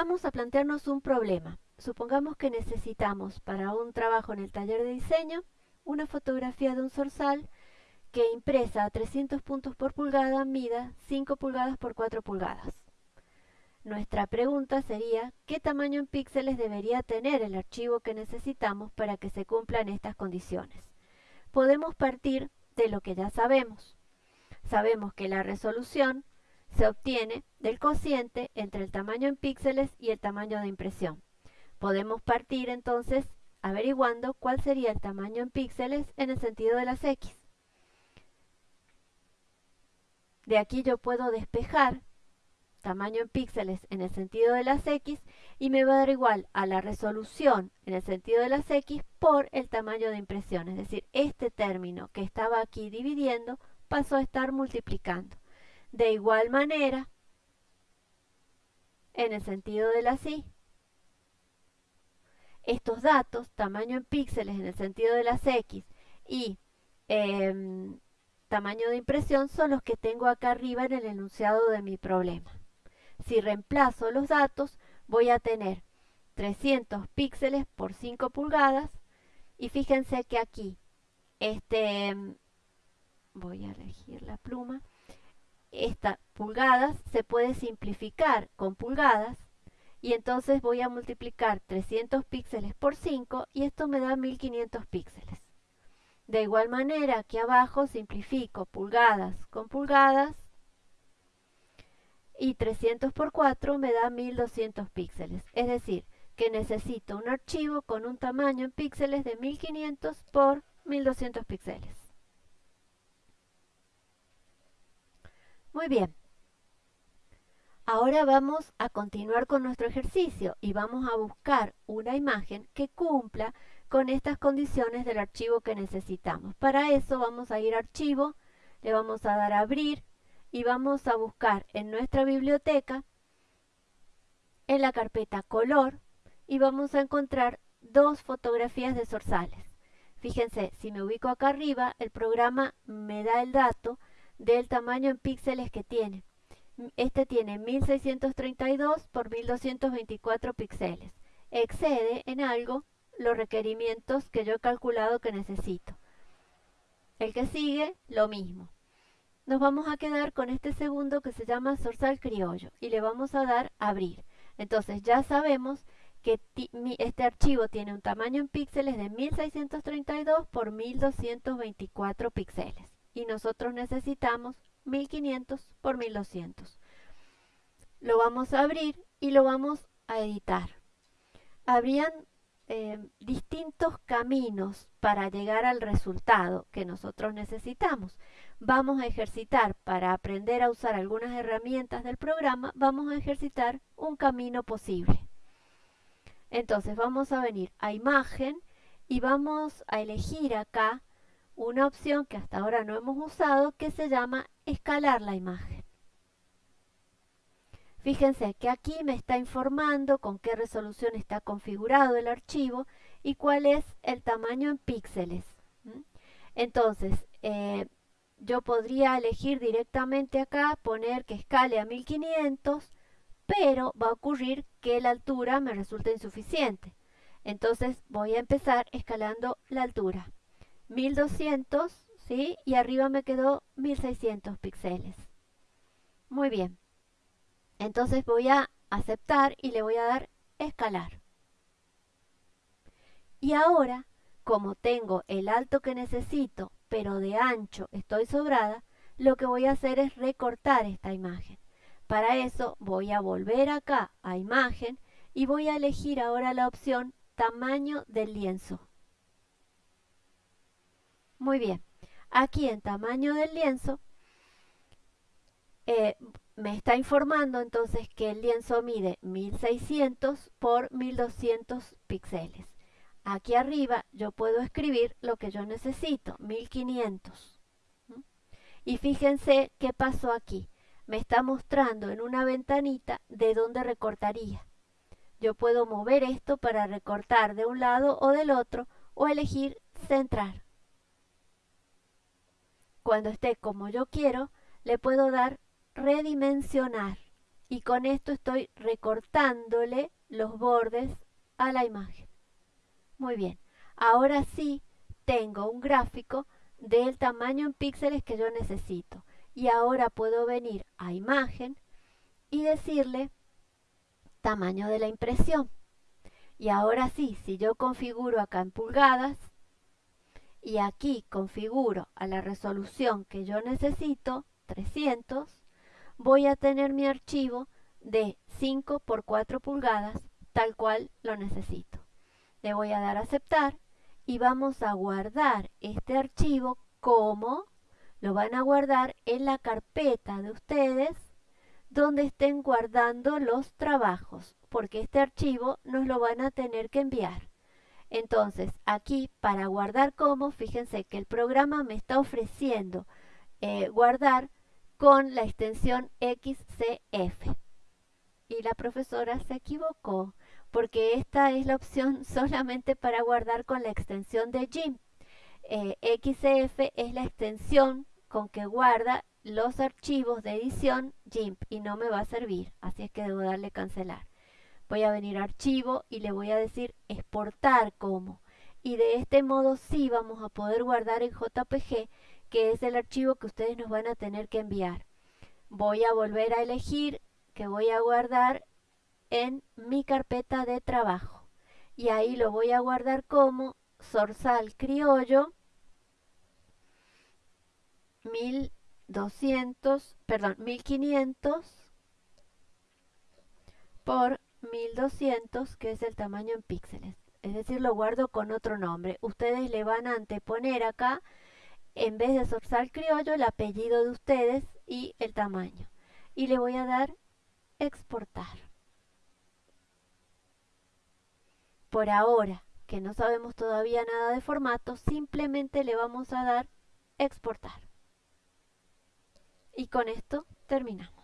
Vamos a plantearnos un problema. Supongamos que necesitamos para un trabajo en el taller de diseño una fotografía de un zorzal que impresa a 300 puntos por pulgada mida 5 pulgadas por 4 pulgadas. Nuestra pregunta sería, ¿qué tamaño en píxeles debería tener el archivo que necesitamos para que se cumplan estas condiciones? Podemos partir de lo que ya sabemos. Sabemos que la resolución se obtiene del cociente entre el tamaño en píxeles y el tamaño de impresión. Podemos partir entonces averiguando cuál sería el tamaño en píxeles en el sentido de las X. De aquí yo puedo despejar tamaño en píxeles en el sentido de las X y me va a dar igual a la resolución en el sentido de las X por el tamaño de impresión. Es decir, este término que estaba aquí dividiendo pasó a estar multiplicando. De igual manera, en el sentido de las Y, estos datos, tamaño en píxeles en el sentido de las X y em, tamaño de impresión son los que tengo acá arriba en el enunciado de mi problema. Si reemplazo los datos, voy a tener 300 píxeles por 5 pulgadas y fíjense que aquí, este, voy a elegir la pluma, esta pulgadas se puede simplificar con pulgadas y entonces voy a multiplicar 300 píxeles por 5 y esto me da 1500 píxeles. De igual manera, aquí abajo simplifico pulgadas con pulgadas y 300 por 4 me da 1200 píxeles. Es decir, que necesito un archivo con un tamaño en píxeles de 1500 por 1200 píxeles. Muy bien. Ahora vamos a continuar con nuestro ejercicio y vamos a buscar una imagen que cumpla con estas condiciones del archivo que necesitamos. Para eso vamos a ir a archivo, le vamos a dar a abrir y vamos a buscar en nuestra biblioteca en la carpeta color y vamos a encontrar dos fotografías de zorzales. Fíjense, si me ubico acá arriba, el programa me da el dato del tamaño en píxeles que tiene. Este tiene 1632 por 1224 píxeles. Excede en algo los requerimientos que yo he calculado que necesito. El que sigue, lo mismo. Nos vamos a quedar con este segundo que se llama Zorzal Criollo y le vamos a dar Abrir. Entonces ya sabemos que este archivo tiene un tamaño en píxeles de 1632 por 1224 píxeles y nosotros necesitamos 1500 por 1200. Lo vamos a abrir y lo vamos a editar. Habrían eh, distintos caminos para llegar al resultado que nosotros necesitamos. Vamos a ejercitar para aprender a usar algunas herramientas del programa, vamos a ejercitar un camino posible. Entonces vamos a venir a imagen y vamos a elegir acá una opción que hasta ahora no hemos usado que se llama escalar la imagen. Fíjense que aquí me está informando con qué resolución está configurado el archivo y cuál es el tamaño en píxeles. Entonces, eh, yo podría elegir directamente acá, poner que escale a 1500, pero va a ocurrir que la altura me resulta insuficiente. Entonces voy a empezar escalando la altura. 1200, ¿sí? Y arriba me quedó 1600 píxeles. Muy bien. Entonces voy a aceptar y le voy a dar escalar. Y ahora, como tengo el alto que necesito, pero de ancho estoy sobrada, lo que voy a hacer es recortar esta imagen. Para eso voy a volver acá a imagen y voy a elegir ahora la opción tamaño del lienzo. Muy bien, aquí en tamaño del lienzo eh, me está informando entonces que el lienzo mide 1600 por 1200 píxeles. Aquí arriba yo puedo escribir lo que yo necesito, 1500. Y fíjense qué pasó aquí. Me está mostrando en una ventanita de dónde recortaría. Yo puedo mover esto para recortar de un lado o del otro o elegir centrar. Cuando esté como yo quiero, le puedo dar redimensionar y con esto estoy recortándole los bordes a la imagen. Muy bien, ahora sí tengo un gráfico del tamaño en píxeles que yo necesito. Y ahora puedo venir a imagen y decirle tamaño de la impresión. Y ahora sí, si yo configuro acá en pulgadas y aquí configuro a la resolución que yo necesito, 300, voy a tener mi archivo de 5 por 4 pulgadas, tal cual lo necesito. Le voy a dar a aceptar y vamos a guardar este archivo como lo van a guardar en la carpeta de ustedes donde estén guardando los trabajos, porque este archivo nos lo van a tener que enviar. Entonces, aquí para guardar como, fíjense que el programa me está ofreciendo eh, guardar con la extensión XCF. Y la profesora se equivocó, porque esta es la opción solamente para guardar con la extensión de GIMP. Eh, XCF es la extensión con que guarda los archivos de edición GIMP y no me va a servir, así es que debo darle cancelar. Voy a venir a archivo y le voy a decir exportar como. Y de este modo sí vamos a poder guardar en JPG, que es el archivo que ustedes nos van a tener que enviar. Voy a volver a elegir que voy a guardar en mi carpeta de trabajo. Y ahí lo voy a guardar como Sorsal Criollo 1200, perdón, 1500 por 1200, que es el tamaño en píxeles. Es decir, lo guardo con otro nombre. Ustedes le van a anteponer acá, en vez de Sorsal Criollo, el apellido de ustedes y el tamaño. Y le voy a dar exportar. Por ahora, que no sabemos todavía nada de formato, simplemente le vamos a dar exportar. Y con esto terminamos.